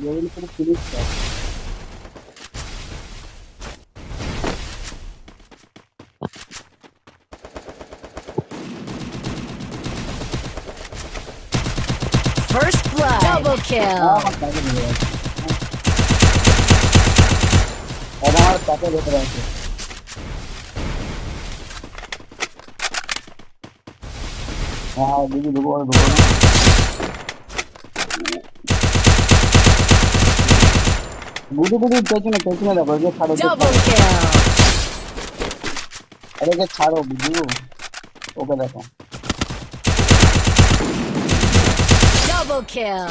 Level করে finish কর First blood. Double kill. আমার তাকে নিয়ে যাচ্ছে আমার তাকে ভেতরে আছে হ্যাঁ দিদি ঢুকো ঢুকো गुदू गुदू पेचने पेचने लगो ये छाड़ो डबल किल अरे ये छाड़ो गुदू ओके देखो डबल किल